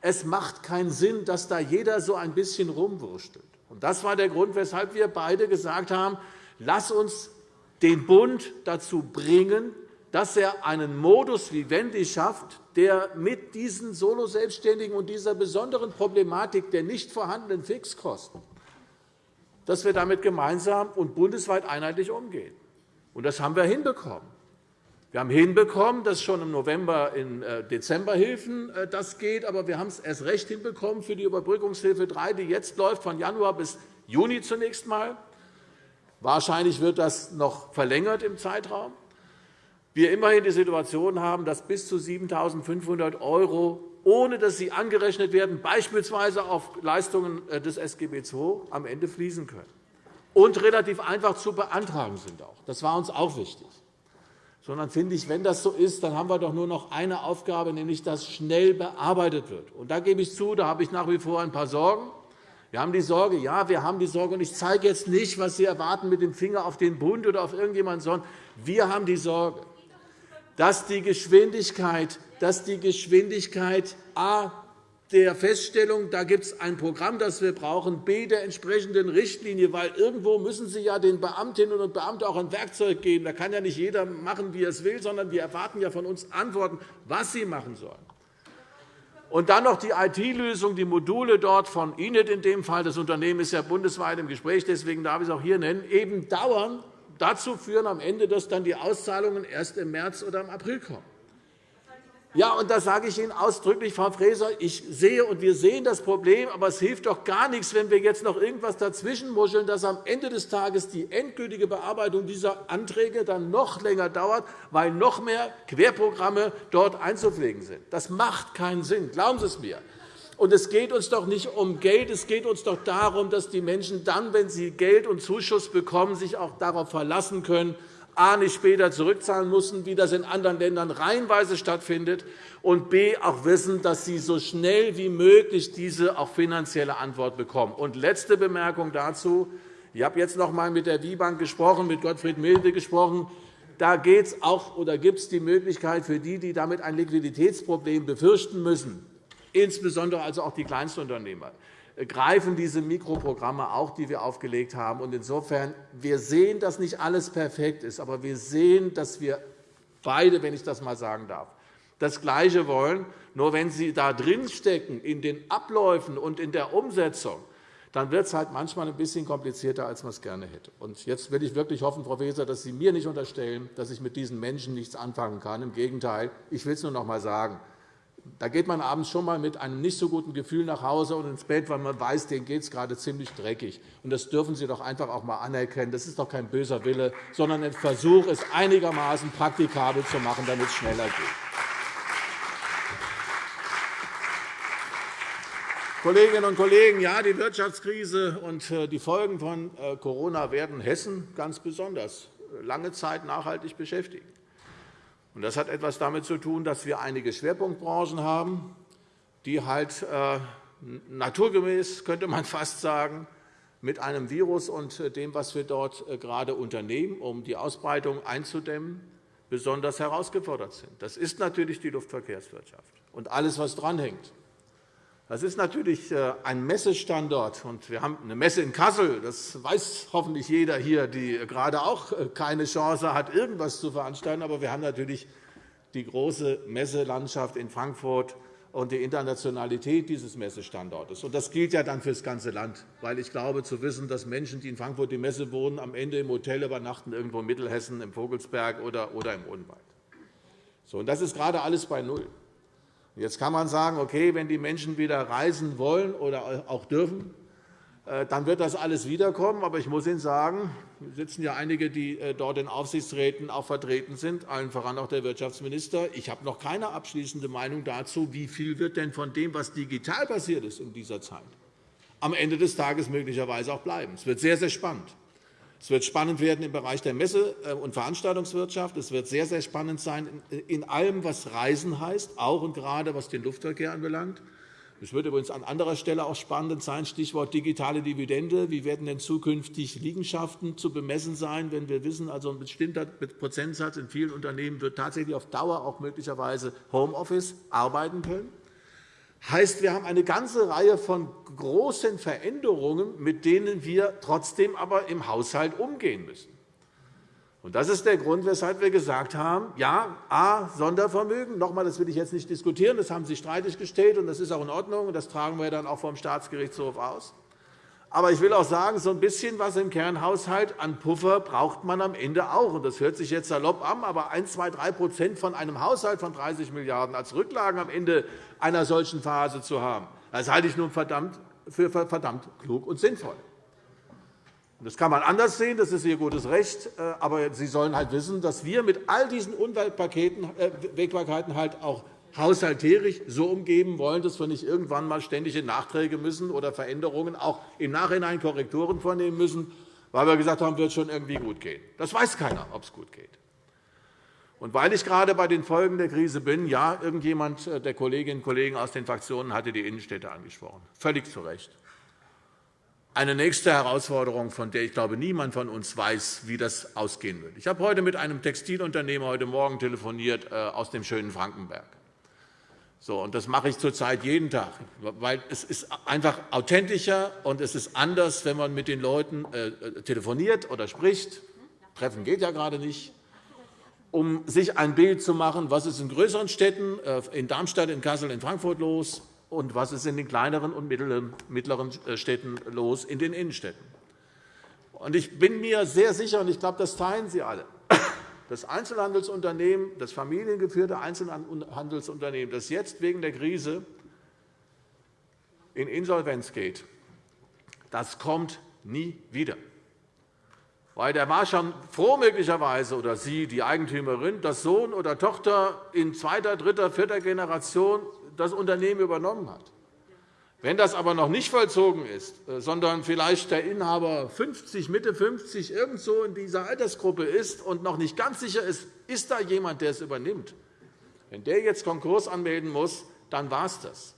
es macht keinen Sinn, dass da jeder so ein bisschen rumwurschtelt. Das war der Grund, weshalb wir beide gesagt haben, lass uns den Bund dazu bringen, dass er einen Modus vivendi schafft, der mit diesen Solo-Selbstständigen und dieser besonderen Problematik der nicht vorhandenen Fixkosten dass wir damit gemeinsam und bundesweit einheitlich umgehen. Das haben wir hinbekommen. Wir haben hinbekommen, dass schon im November in äh, Dezemberhilfen äh, das geht, aber wir haben es erst recht hinbekommen für die Überbrückungshilfe 3, die jetzt läuft, von Januar bis Juni zunächst einmal. Wahrscheinlich wird das noch verlängert im Zeitraum wir immerhin die Situation haben, dass bis zu 7.500 €, ohne dass sie angerechnet werden, beispielsweise auf Leistungen äh, des SGB II, am Ende fließen können und relativ einfach zu beantragen sind. Das war uns auch wichtig. Sondern finde ich, wenn das so ist, dann haben wir doch nur noch eine Aufgabe, nämlich dass schnell bearbeitet wird. Und da gebe ich zu, da habe ich nach wie vor ein paar Sorgen. Wir haben die Sorge, ja, wir haben die Sorge, und ich zeige jetzt nicht, was Sie erwarten, mit dem Finger auf den Bund oder auf irgendjemanden, sondern wir haben die Sorge, dass die Geschwindigkeit, dass die Geschwindigkeit a der Feststellung, da gibt es ein Programm, das wir brauchen, b der entsprechenden Richtlinie, weil irgendwo müssen Sie ja den Beamtinnen und Beamten auch ein Werkzeug geben. Da kann ja nicht jeder machen, wie er es will, sondern wir erwarten ja von uns Antworten, was sie machen sollen. Und dann noch die IT-Lösung, die Module dort von INET in dem Fall. Das Unternehmen ist ja bundesweit im Gespräch, deswegen darf ich es auch hier nennen, eben dauern, dazu führen am Ende, dass dann die Auszahlungen erst im März oder im April kommen. Ja, und das sage ich Ihnen ausdrücklich, Frau Faeser. Ich sehe und wir sehen das Problem, aber es hilft doch gar nichts, wenn wir jetzt noch irgendwas dazwischenmuscheln, dass am Ende des Tages die endgültige Bearbeitung dieser Anträge dann noch länger dauert, weil noch mehr Querprogramme dort einzupflegen sind. Das macht keinen Sinn. Glauben Sie es mir. Und es geht uns doch nicht um Geld, es geht uns doch darum, dass die Menschen dann, wenn sie Geld und Zuschuss bekommen, sich auch darauf verlassen können, a. nicht später zurückzahlen müssen, wie das in anderen Ländern reihenweise stattfindet, und b. auch wissen, dass sie so schnell wie möglich diese auch finanzielle Antwort bekommen. Und letzte Bemerkung dazu. Ich habe jetzt noch einmal mit der WIBank gesprochen, mit Gottfried Milde gesprochen. Da gibt es auch, oder gibt es die Möglichkeit für die, die damit ein Liquiditätsproblem befürchten müssen, insbesondere also auch die Kleinstunternehmer, äh, greifen diese Mikroprogramme auch, die wir aufgelegt haben. Insofern wir sehen, dass nicht alles perfekt ist, aber wir sehen, dass wir beide, wenn ich das einmal sagen darf, das Gleiche wollen. Nur wenn Sie da drinstecken in den Abläufen und in der Umsetzung, dann wird es halt manchmal ein bisschen komplizierter, als man es gerne hätte. Und jetzt will ich wirklich hoffen, Frau Faeser, dass Sie mir nicht unterstellen, dass ich mit diesen Menschen nichts anfangen kann. Im Gegenteil, ich will es nur noch einmal sagen da geht man abends schon einmal mit einem nicht so guten Gefühl nach Hause und ins Bett, weil man weiß, denen geht es gerade ziemlich dreckig. Und das dürfen Sie doch einfach auch einmal anerkennen. Das ist doch kein böser Wille, sondern ein Versuch, es einigermaßen praktikabel zu machen, damit es schneller geht. Kolleginnen und Kollegen, ja, die Wirtschaftskrise und äh, die Folgen von äh, Corona werden Hessen ganz besonders lange Zeit nachhaltig beschäftigen. Das hat etwas damit zu tun, dass wir einige Schwerpunktbranchen haben, die halt äh, naturgemäß, könnte man <laughs> fast sagen, mit einem Virus und äh, dem, was wir dort äh, gerade unternehmen, um die Ausbreitung einzudämmen, besonders herausgefordert sind. Das ist natürlich die Luftverkehrswirtschaft und alles, was dranhängt. Das ist natürlich äh, ein Messestandort. und Wir haben eine Messe in Kassel. Das weiß hoffentlich jeder hier, die gerade auch äh, keine Chance hat, irgendwas zu veranstalten. Aber wir haben natürlich die große Messelandschaft in Frankfurt und die Internationalität dieses Messestandortes. Das gilt ja dann für das ganze Land, weil ich glaube, zu wissen, dass Menschen, die in Frankfurt die Messe wohnen, am Ende im Hotel übernachten, irgendwo in Mittelhessen, im Vogelsberg oder im Odenwald. So, und das ist gerade alles bei Null. Jetzt kann man sagen, okay, wenn die Menschen wieder reisen wollen oder auch dürfen, äh, dann wird das alles wiederkommen. Aber ich muss Ihnen sagen, es sitzen ja einige, die äh, dort in Aufsichtsräten auch vertreten sind, allen voran auch der Wirtschaftsminister. Ich habe noch keine abschließende Meinung dazu, wie viel wird denn von dem, was digital passiert ist in dieser Zeit, am Ende des Tages möglicherweise auch bleiben. Es wird sehr, sehr spannend. Es wird spannend werden im Bereich der Messe- äh, und Veranstaltungswirtschaft. Es wird sehr, sehr spannend sein in allem, was Reisen heißt, auch und gerade was den Luftverkehr anbelangt. Es wird übrigens an anderer Stelle auch spannend sein, Stichwort digitale Dividende. Wie werden denn zukünftig Liegenschaften zu bemessen sein, wenn wir wissen, also ein bestimmter Prozentsatz in vielen Unternehmen wird tatsächlich auf Dauer auch möglicherweise Homeoffice arbeiten können? Heißt, wir haben eine ganze Reihe von großen Veränderungen, mit denen wir trotzdem aber im Haushalt umgehen müssen. Das ist der Grund, weshalb wir gesagt haben, ja, a, Sondervermögen, noch einmal, das will ich jetzt nicht diskutieren, das haben Sie streitig gestellt, und das ist auch in Ordnung, und das tragen wir dann auch vom Staatsgerichtshof aus. Aber ich will auch sagen, so ein bisschen was im Kernhaushalt an Puffer braucht man am Ende auch. Das hört sich jetzt salopp an, aber 1, 2, 3% von einem Haushalt von 30 Milliarden € als Rücklagen am Ende einer solchen Phase zu haben, das halte ich nun für verdammt klug und sinnvoll. Das kann man anders sehen, das ist Ihr gutes Recht. Äh, aber Sie sollen halt wissen, dass wir mit all diesen Unwägbarkeiten äh, halt auch haushalterisch so umgeben wollen, dass wir nicht irgendwann einmal ständige Nachträge müssen oder Veränderungen, auch im Nachhinein Korrekturen vornehmen müssen, weil wir gesagt haben, wird schon irgendwie gut gehen. Das weiß keiner, ob es gut geht. Und weil ich gerade bei den Folgen der Krise bin, ja, irgendjemand äh, der Kolleginnen und Kollegen aus den Fraktionen hatte die Innenstädte angesprochen. Völlig zu Recht. Eine nächste Herausforderung, von der ich glaube, niemand von uns weiß, wie das ausgehen wird. Ich habe heute mit einem Textilunternehmer heute Morgen telefoniert äh, aus dem schönen Frankenberg. So, und das mache ich zurzeit jeden Tag, weil es ist einfach authentischer und es ist anders, wenn man mit den Leuten äh, telefoniert oder spricht. Treffen geht ja gerade nicht um sich ein Bild zu machen, was ist in größeren Städten, äh, in Darmstadt, in Kassel, in Frankfurt los, und was ist in den kleineren und mittleren äh, Städten los, in den Innenstädten. Ich bin mir sehr sicher, und ich glaube, das teilen Sie alle, das Einzelhandelsunternehmen, das familiengeführte Einzelhandelsunternehmen, das jetzt wegen der Krise in Insolvenz geht, das kommt nie wieder. Weil der war schon froh möglicherweise, oder Sie, die Eigentümerin, dass Sohn oder Tochter in zweiter, dritter, vierter Generation das Unternehmen übernommen hat. Wenn das aber noch nicht vollzogen ist, äh, sondern vielleicht der Inhaber 50, Mitte 50 irgendwo in dieser Altersgruppe ist und noch nicht ganz sicher ist, ist da jemand, der es übernimmt, wenn der jetzt Konkurs anmelden muss, dann war es das.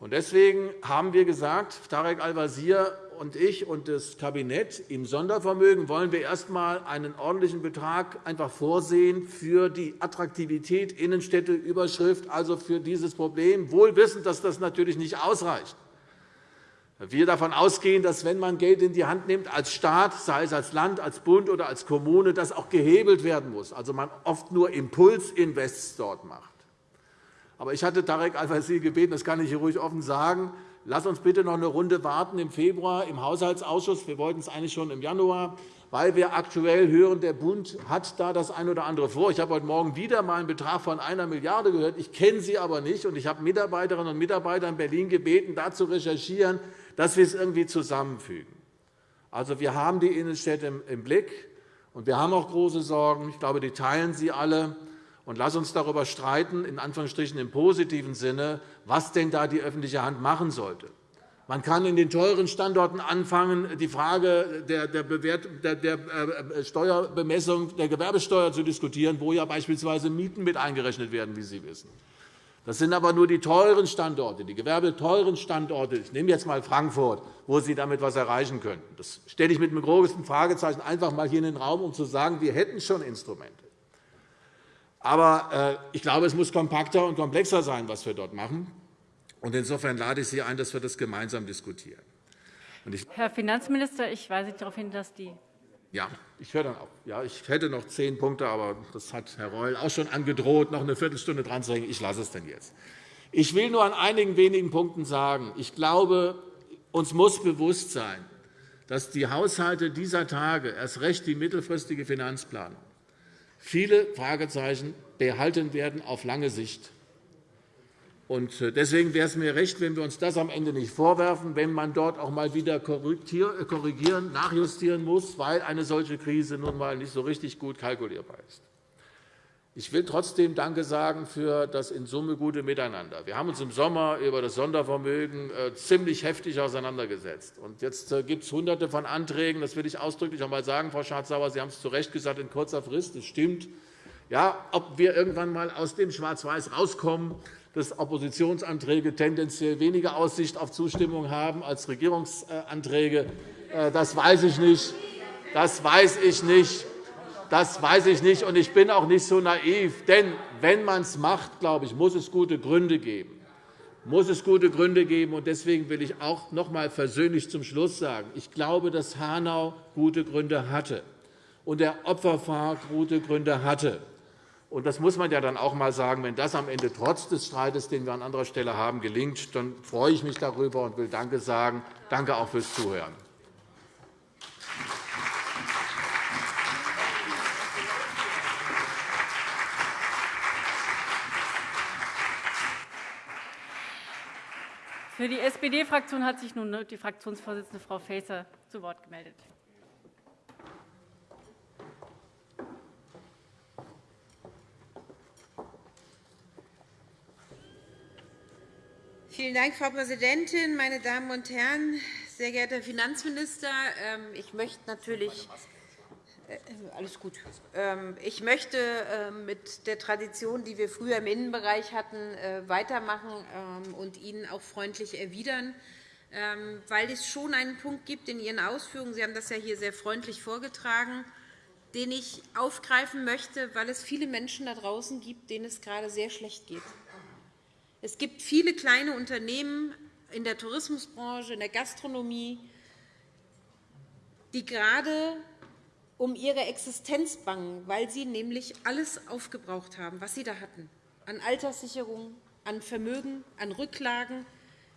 Deswegen haben wir gesagt, Tarek Al-Wazir und ich und das Kabinett, im Sondervermögen wollen wir erst einmal einen ordentlichen Betrag einfach vorsehen für die Attraktivität Innenstädte, Überschrift, also für dieses Problem, wohl wissend, dass das natürlich nicht ausreicht. Wir davon ausgehen, dass, wenn man Geld in die Hand nimmt, als Staat, sei es als Land, als Bund oder als Kommune, das auch gehebelt werden muss, also man oft nur Impulsinvests dort macht. Aber ich hatte Tarek Al-Wazir gebeten, das kann ich hier ruhig offen sagen, Lass uns bitte noch eine Runde warten im Februar im Haushaltsausschuss. Wir wollten es eigentlich schon im Januar, weil wir aktuell hören, der Bund hat da das eine oder andere vor. Ich habe heute Morgen wieder einmal einen Betrag von einer Milliarde gehört. Ich kenne sie aber nicht, und ich habe Mitarbeiterinnen und Mitarbeiter in Berlin gebeten, da zu recherchieren, dass wir es irgendwie zusammenfügen. Also, wir haben die Innenstädte im Blick, und wir haben auch große Sorgen. Ich glaube, die teilen Sie alle. Und lass uns darüber streiten, in Anführungsstrichen im positiven Sinne, was denn da die öffentliche Hand machen sollte. Man kann in den teuren Standorten anfangen, die Frage der, äh, Steuerbemessung der Gewerbesteuer zu diskutieren, wo ja beispielsweise Mieten mit eingerechnet werden, wie Sie wissen. Das sind aber nur die teuren Standorte, die gewerbeteuren Standorte. Ich nehme jetzt einmal Frankfurt, wo Sie damit etwas erreichen könnten. Das stelle ich mit einem großen Fragezeichen einfach einmal hier in den Raum, um zu sagen, wir hätten schon Instrumente. Aber äh, ich glaube, es muss kompakter und komplexer sein, was wir dort machen. Insofern lade ich Sie ein, dass wir das gemeinsam diskutieren.
Herr Finanzminister, ich weise darauf hin, dass die
Ja, ich höre dann auf. Ja, ich hätte noch zehn Punkte, aber das hat Herr Reul auch schon angedroht, noch eine Viertelstunde dran zu hängen. Ich lasse es denn jetzt. Ich will nur an einigen wenigen Punkten sagen, ich glaube, uns muss bewusst sein, dass die Haushalte dieser Tage, erst recht die mittelfristige Finanzplanung, viele Fragezeichen behalten werden auf lange Sicht. Äh, deswegen wäre es mir recht, wenn wir uns das am Ende nicht vorwerfen, wenn man dort auch einmal wieder äh, korrigieren, nachjustieren muss, weil eine solche Krise nun einmal nicht so richtig gut kalkulierbar ist. Ich will trotzdem Danke sagen für das in Summe gute Miteinander. Wir haben uns im Sommer über das Sondervermögen äh, ziemlich heftig auseinandergesetzt. jetzt gibt es Hunderte von Anträgen. Das will ich ausdrücklich einmal sagen, Frau Schardt-Sauer. Sie haben es zu Recht gesagt, in kurzer Frist. Das stimmt. Ja, ob wir irgendwann einmal aus dem Schwarz-Weiß rauskommen, dass Oppositionsanträge tendenziell weniger Aussicht auf Zustimmung haben als Regierungsanträge. Äh, das weiß ich nicht. Das weiß ich nicht. Das weiß ich nicht, und ich bin auch nicht so naiv. Denn wenn man es macht, glaube ich, muss es gute Gründe geben. Muss es gute Gründe geben. Und deswegen will ich auch noch einmal versöhnlich zum Schluss sagen, ich glaube, dass Hanau gute Gründe hatte und der Opferfonds gute Gründe hatte. Und das muss man ja dann auch einmal sagen. Wenn das am Ende trotz des Streites, den wir an anderer Stelle haben, gelingt, dann freue ich mich darüber und will Danke sagen. Danke auch fürs Zuhören.
Für die SPD-Fraktion hat sich nun die Fraktionsvorsitzende Frau Faeser zu Wort gemeldet.
Vielen Dank, Frau Präsidentin, meine Damen und Herren! Sehr geehrter Herr Finanzminister, ähm, ich möchte natürlich alles gut. Ähm, ich möchte ähm, mit der Tradition, die wir früher im Innenbereich hatten, äh, weitermachen und Ihnen auch freundlich erwidern, weil es schon einen Punkt gibt in Ihren Ausführungen, Sie haben das ja hier sehr freundlich vorgetragen, den ich aufgreifen möchte, weil es viele Menschen da draußen gibt, denen es gerade sehr schlecht geht. Es gibt viele kleine Unternehmen in der Tourismusbranche, in der Gastronomie, die gerade um ihre Existenz bangen, weil sie nämlich alles aufgebraucht haben, was sie da hatten, an Alterssicherung, an Vermögen, an Rücklagen.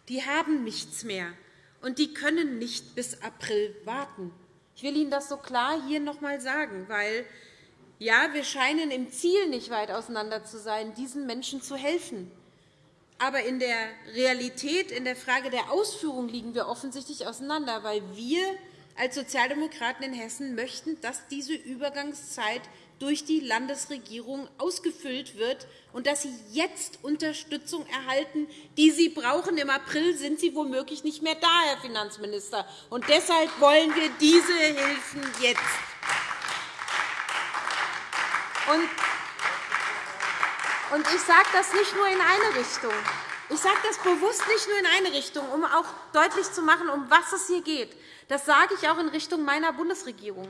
Die haben nichts mehr, und die können nicht bis April warten. Ich will Ihnen das so klar hier noch einmal sagen, weil ja, wir scheinen im Ziel nicht weit auseinander zu sein, diesen Menschen zu helfen. Aber in der Realität, in der Frage der Ausführung liegen wir offensichtlich auseinander, weil wir als Sozialdemokraten in Hessen möchten, dass diese Übergangszeit durch die Landesregierung ausgefüllt wird und dass Sie jetzt Unterstützung erhalten, die Sie brauchen. Im April sind Sie womöglich nicht mehr da, Herr Finanzminister. Und deshalb wollen wir diese Hilfen jetzt. Und ich sage das nicht nur in eine Richtung. Ich sage das bewusst nicht nur in eine Richtung, um auch deutlich zu machen, um was es hier geht. Das sage ich auch in Richtung meiner Bundesregierung.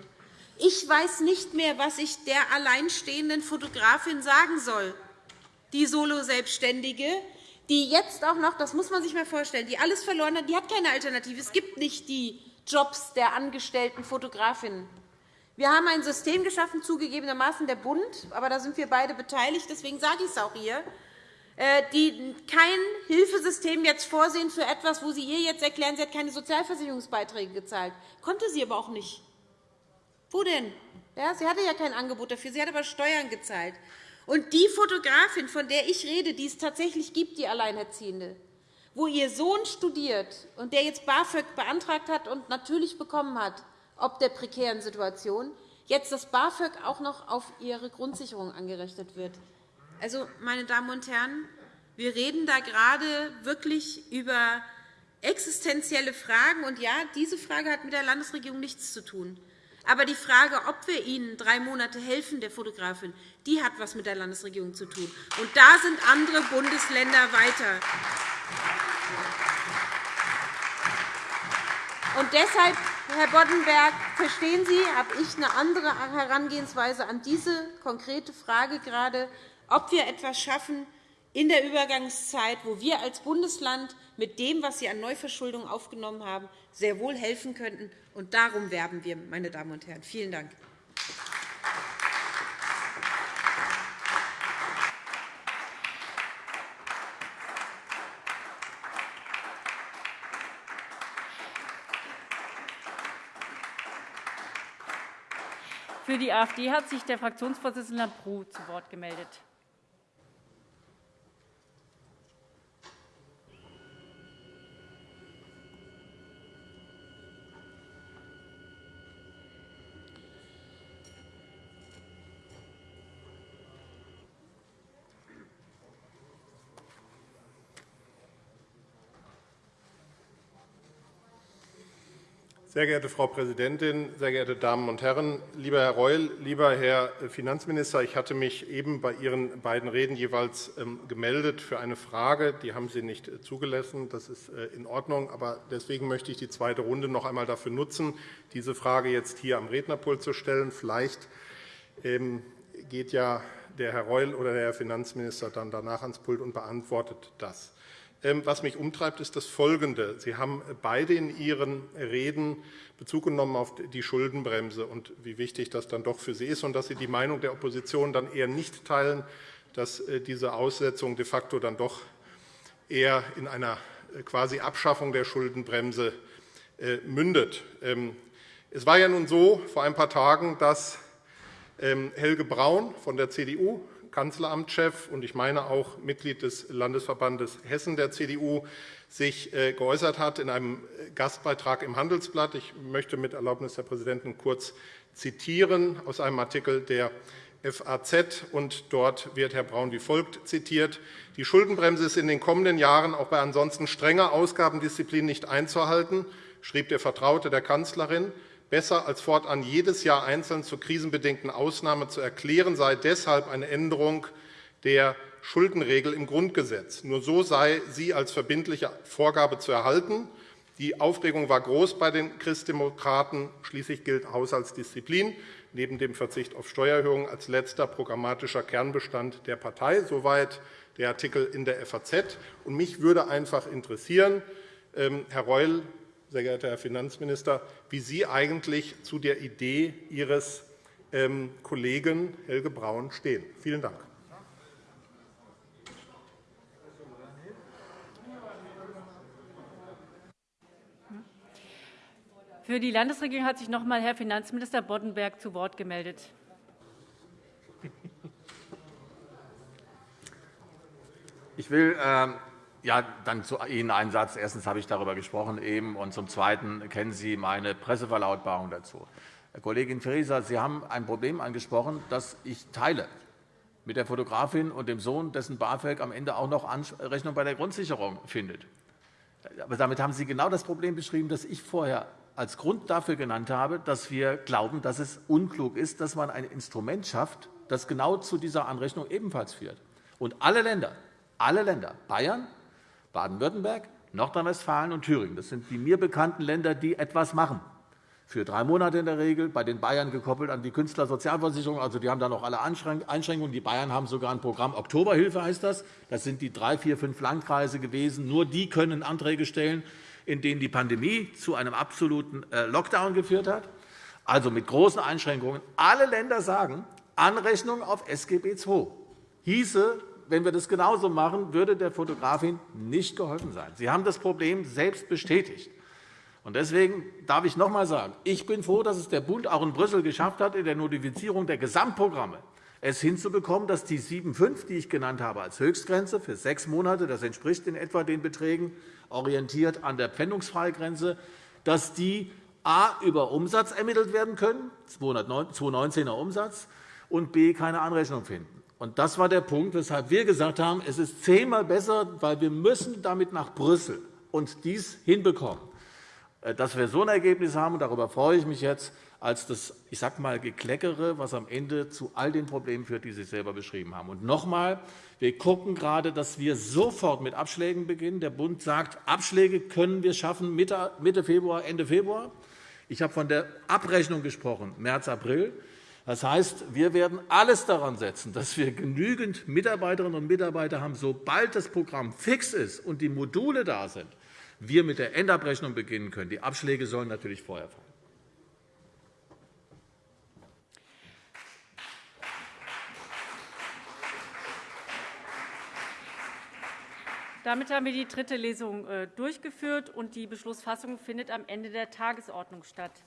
Ich weiß nicht mehr, was ich der alleinstehenden Fotografin sagen soll, die Solo-Selbstständige, die jetzt auch noch, das muss man sich einmal vorstellen, die alles verloren hat, die hat keine Alternative. Es gibt nicht die Jobs der angestellten Fotografinnen. Wir haben ein System geschaffen, zugegebenermaßen der Bund, aber da sind wir beide beteiligt, deswegen sage ich es auch hier, die kein Hilfesystem jetzt vorsehen für etwas, wo Sie ihr jetzt erklären, sie hat keine Sozialversicherungsbeiträge gezahlt. Konnte sie aber auch nicht. Wo denn? Ja, sie hatte ja kein Angebot dafür, sie hat aber Steuern gezahlt. Und die Fotografin, von der ich rede, die es tatsächlich gibt, die Alleinerziehende, wo ihr Sohn studiert und der jetzt BAföG beantragt hat und natürlich bekommen hat, ob der prekären Situation, jetzt das BAföG auch noch auf ihre Grundsicherung angerechnet wird. Also, meine Damen und Herren, wir reden da gerade wirklich über existenzielle Fragen. Und ja, diese Frage hat mit der Landesregierung nichts zu tun. Aber die Frage, ob wir Ihnen drei Monate helfen, der Fotografin, die hat etwas mit der Landesregierung zu tun. Und da sind andere Bundesländer weiter. Und deshalb, Herr Boddenberg, verstehen Sie, habe ich eine andere Herangehensweise an diese konkrete Frage gerade, ob wir etwas schaffen, in der Übergangszeit, wo wir als Bundesland mit dem, was Sie an Neuverschuldung aufgenommen haben, sehr wohl helfen könnten. Und darum werben wir, meine Damen und Herren. Vielen Dank.
Für die AfD hat sich der Fraktionsvorsitzende Lambrou zu Wort gemeldet.
Sehr geehrte Frau Präsidentin, sehr geehrte Damen und Herren! Lieber Herr Reul, lieber Herr Finanzminister, ich hatte mich eben bei Ihren beiden Reden jeweils ähm, gemeldet für eine Frage. Die haben Sie nicht äh, zugelassen. Das ist äh, in Ordnung. Aber deswegen möchte ich die zweite Runde noch einmal dafür nutzen, diese Frage jetzt hier am Rednerpult zu stellen. Vielleicht ähm, geht ja der Herr Reul oder der Herr Finanzminister dann danach ans Pult und beantwortet das. Ähm, was mich umtreibt, ist das Folgende. Sie haben beide in Ihren Reden Bezug genommen auf die Schuldenbremse und wie wichtig das dann doch für Sie ist und dass Sie die Meinung der Opposition dann eher nicht teilen, dass äh, diese Aussetzung de facto dann doch eher in einer äh, quasi Abschaffung der Schuldenbremse äh, mündet. Ähm, es war ja nun so vor ein paar Tagen, dass ähm, Helge Braun von der CDU Kanzleramtschef und ich meine auch Mitglied des Landesverbandes Hessen der CDU, sich äh, geäußert hat in einem Gastbeitrag im Handelsblatt. Ich möchte mit Erlaubnis der Präsidenten kurz zitieren aus einem Artikel der FAZ. Und dort wird Herr Braun wie folgt zitiert. Die Schuldenbremse ist in den kommenden Jahren auch bei ansonsten strenger Ausgabendisziplin nicht einzuhalten, schrieb der Vertraute der Kanzlerin. Besser als fortan jedes Jahr einzeln zur krisenbedingten Ausnahme zu erklären, sei deshalb eine Änderung der Schuldenregel im Grundgesetz. Nur so sei sie als verbindliche Vorgabe zu erhalten. Die Aufregung war groß bei den Christdemokraten. Schließlich gilt Haushaltsdisziplin neben dem Verzicht auf Steuererhöhungen als letzter programmatischer Kernbestand der Partei. Soweit der Artikel in der FAZ. Mich würde einfach interessieren, ähm, Herr Reul, sehr geehrter Herr Finanzminister, wie Sie eigentlich zu der Idee Ihres ähm, Kollegen Helge Braun stehen. Vielen Dank.
Für die Landesregierung hat sich noch einmal Herr Finanzminister Boddenberg zu Wort gemeldet.
Ich will ähm, ja, dann zu Ihnen einen Satz. Erstens habe ich darüber gesprochen eben, und zum Zweiten kennen Sie meine Presseverlautbarung dazu. Herr Kollegin Faeser, Sie haben ein Problem angesprochen, das ich teile mit der Fotografin und dem Sohn, dessen BAföG am Ende auch noch Anrechnung bei der Grundsicherung findet. Aber damit haben Sie genau das Problem beschrieben, das ich vorher als Grund dafür genannt habe, dass wir glauben, dass es unklug ist, dass man ein Instrument schafft, das genau zu dieser Anrechnung ebenfalls führt. Und alle Länder, alle Länder, Bayern, Baden-Württemberg, Nordrhein-Westfalen und Thüringen. Das sind die mir bekannten Länder, die etwas machen. Für drei Monate in der Regel, bei den Bayern gekoppelt an die Künstlersozialversicherung. Also, die haben da noch alle Einschränkungen. Die Bayern haben sogar ein Programm Oktoberhilfe, heißt das. Das sind die drei, vier, fünf Landkreise gewesen. Nur die können Anträge stellen, in denen die Pandemie zu einem absoluten äh, Lockdown geführt hat. Also mit großen Einschränkungen. Alle Länder sagen, Anrechnung auf SGB II hieße wenn wir das genauso machen, würde der Fotografin nicht geholfen sein. Sie haben das Problem selbst bestätigt. Deswegen darf ich noch einmal sagen, ich bin froh, dass es der Bund auch in Brüssel geschafft hat, in der Notifizierung der Gesamtprogramme es hinzubekommen, dass die 7,5, die ich genannt habe, als Höchstgrenze für sechs Monate, das entspricht in etwa den Beträgen, orientiert an der Pfändungsfreigrenze, dass die a. über Umsatz ermittelt werden können, 2019er Umsatz, und b. keine Anrechnung finden. Und das war der Punkt, weshalb wir gesagt haben, es ist zehnmal besser, weil wir müssen damit nach Brüssel und dies hinbekommen, äh, dass wir so ein Ergebnis haben. Und darüber freue ich mich jetzt als das, ich sage mal, Gekleckere, was am Ende zu all den Problemen führt, die Sie selber beschrieben haben. Und noch einmal, wir gucken gerade, dass wir sofort mit Abschlägen beginnen. Der Bund sagt, Abschläge können wir schaffen Mitte Februar, Ende Februar. Ich habe von der Abrechnung gesprochen, März, April. Das heißt, wir werden alles daran setzen, dass wir genügend Mitarbeiterinnen und Mitarbeiter haben, sobald das Programm fix ist und die Module da sind, wir mit der Endabrechnung beginnen können. Die Abschläge sollen natürlich vorher fallen.
Damit haben wir die dritte Lesung äh, durchgeführt, und die Beschlussfassung findet am Ende der Tagesordnung statt.